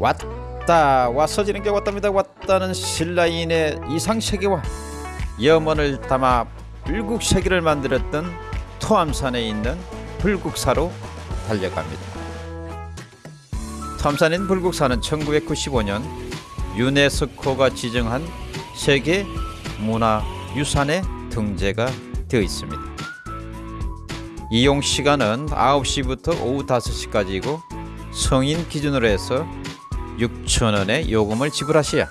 왔다 왔어지는 게 왔답니다. 왔다는 신라인의 이상세계와 염원을 담아 불국세계를 만들었던 토암산에 있는 불국사로 달려갑니다. 토암산인 불국사는 1995년 유네스코가 지정한 세계 문화유산에 등재가 되어 있습니다. 이용 시간은 9시부터 오후 5시까지이고 성인 기준으로 해서 6천원의 요금을 지불하셔야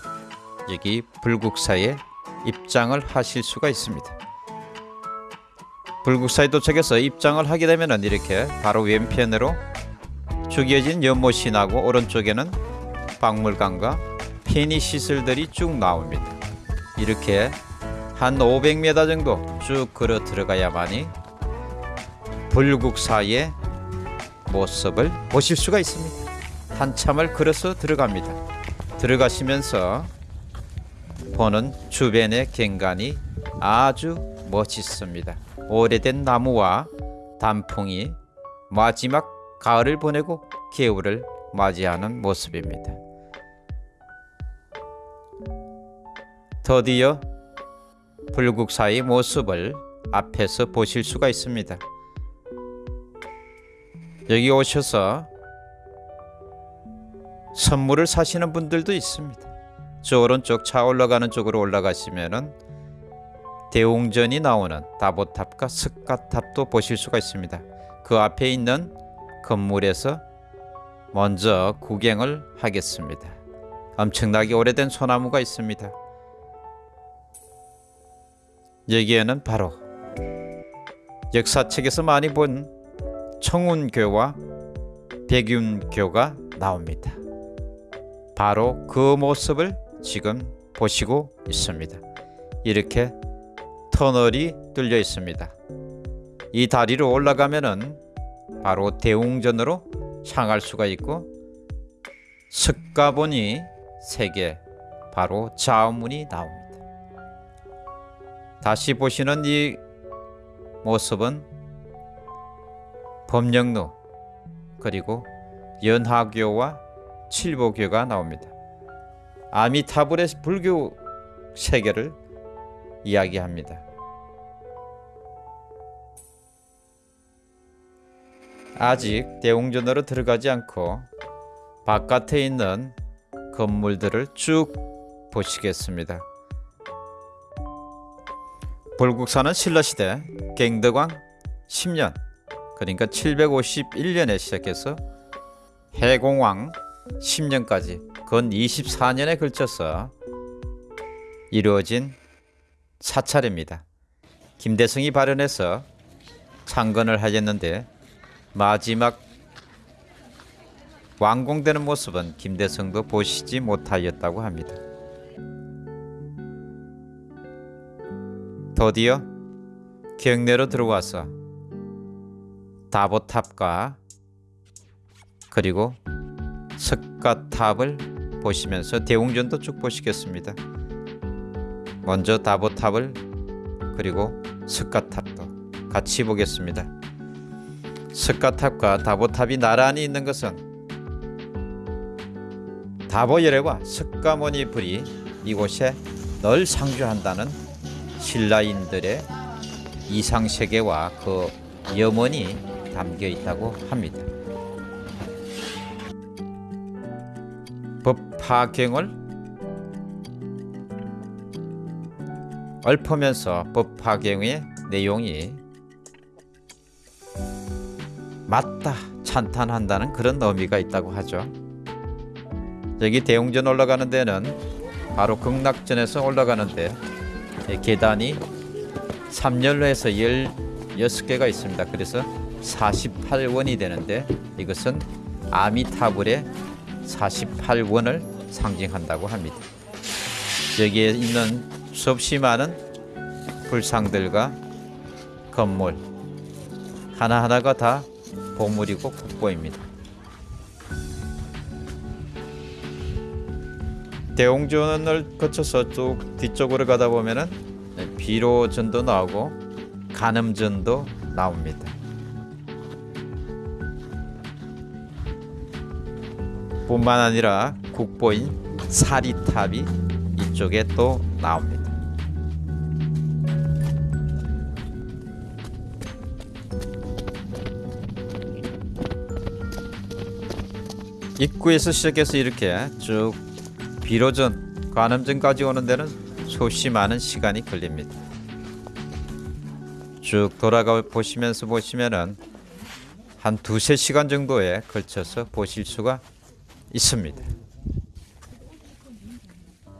여기 불국사에 입장을 하실 수가 있습니다. 불국사에 도착해서 입장을 하게 되면 이렇게 바로 왼편으로 죽여진 연못이 나고 오른쪽에는 박물관과 편의 시설들이 쭉 나옵니다. 이렇게 한 500m 정도 쭉 걸어 들어가야만이 불국사의 모습을 보실 수가 있습니다. 한참을 걸어서 들어갑니다. 들어가시면서 보는 주변의 경관이 아주 멋있습니다. 오래된 나무와 단풍이 마지막 가을을 보내고 겨울을 맞이하는 모습입니다. 드디어 불국사의 모습을 앞에서 보실 수가 있습니다. 여기 오셔서 선물을 사시는 분들도 있습니다. 저 오른쪽 차 올라가는 쪽으로 올라가시면은 대웅전이 나오는 다보탑과 스카탑도 보실 수가 있습니다. 그 앞에 있는 건물에서 먼저 구경을 하겠습니다. 엄청나게 오래된 소나무가 있습니다. 여기에는 바로 역사책에서 많이 본 청운교와 백윤교가 나옵니다. 바로 그 모습을 지금 보시고 있습니다. 이렇게 터널이 뚫려 있습니다. 이 다리로 올라가면은 바로 대웅전으로 향할 수가 있고 석가본이 세개 바로 좌문이 나옵니다. 다시 보시는 이 모습은 법령루 그리고 연하교와 칠보교가 나옵니다. 아미타불의 불교 세계를 이야기합니다. 아직 대웅전으로 들어가지 않고 바깥에 있는 건물들을 쭉 보시겠습니다. 불국사는 신라시대 갱덕왕 10년 그러니까 751년에 시작해서 해공왕 10년까지 건 24년에 걸쳐서 이루어진 사찰입니다. 김대성이 발현해서 창건을 하였는데 마지막 완공되는 모습은 김대성도 보시지 못하였다고 합니다. 드디어 경내로 들어와서 다보탑과 그리고 석가탑을 보시면서 대웅전도 쭉 보시겠습니다. 먼저 다보탑을 그리고 석가탑도 같이 보겠습니다. 석가탑과 다보탑이 나란히 있는 것은 다보열애와 석가모니 불이 이곳에 늘 상주한다는 신라인들의 이상세계와 그 염원이 담겨 있다고 합니다. 법화경을 읊으면서 법화경의 내용이 맞다 찬탄한다는 그런 의미가 있다고 하죠. 여기 대웅전 올라가는 데는 바로 극락전에서 올라가는데 계단이 3열로 해서 16개가 있습니다. 그래서 48원이 되는데 이것은 아미타불의 48원을 상징한다고 합니다. 여기에 있는 수없이 많은 불상들과 건물 하나하나가 다 보물이고 국보입니다. 대웅전을 거쳐서 쭉 뒤쪽으로 가다 보면은 비로전도 나오고 간음전도 나옵니다. 뿐만 아니라 국보인 사리탑이 이쪽에 또 나옵니다. 입구에서 시작해서 이렇게 쭉 비로전 관음전까지 오는 데는 소시 많은 시간이 걸립니다. 쭉 돌아가 보시면서 보시면은 한 두세 시간 정도에 걸쳐서 보실 수가 있습니다.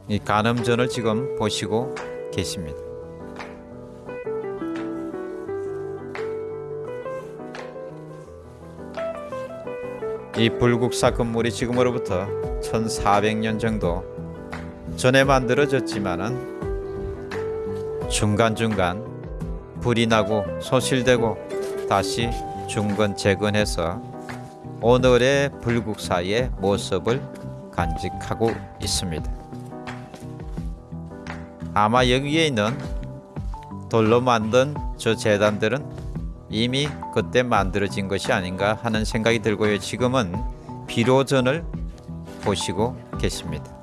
이 간음전을 지금 보시고 계십니다. 이 불국사 건물이 지금으로부터 1400년 정도 전에 만들어졌지만은 중간중간 불이 나고 소실되고 다시 중건 재건해서 오늘의 불국사의 모습을 간직하고 있습니다. 아마 여기에 있는 돌로 만든 저 재단들은 이미 그때 만들어진 것이 아닌가 하는 생각이 들고요. 지금은 비로전을 보시고 계십니다.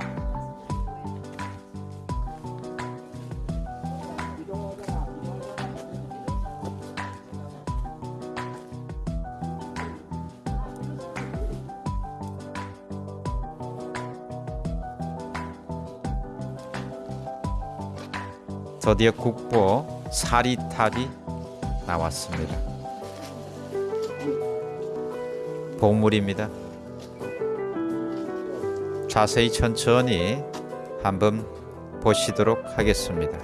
드디어 국보 사리탑이 나왔습니다. 보물입니다. 자세히 천천히 한번 보시도록 하겠습니다.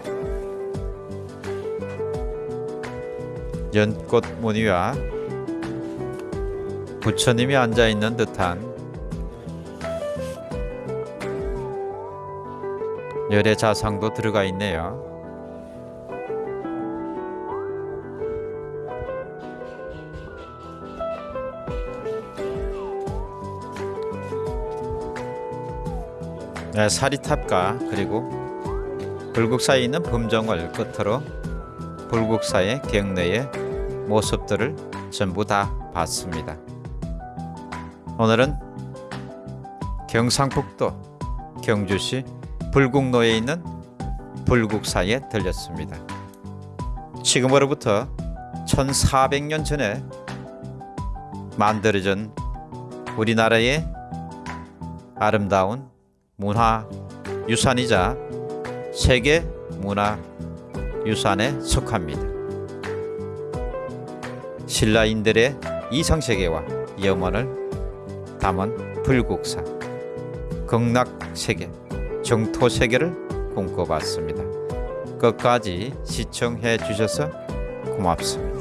연꽃 무늬와 부처님이 앉아 있는 듯한 열의 자상도 들어가 있네요. 네, 사리탑과 그리고 불국사에 있는 범정을 끝으로 불국사의 경내의 모습들을 전부 다 봤습니다. 오늘은 경상북도 경주시 불국로에 있는 불국사에 들렸습니다. 지금으로부터 1400년 전에 만들어진 우리나라의 아름다운 문화 유산이자 세계 문화 유산에 속합니다. 신라인들의 이상세계와 염원을 담은 불국사 극락세계 정토세계를 꿈꿔봤습니다. 끝까지 시청해 주셔서 고맙습니다.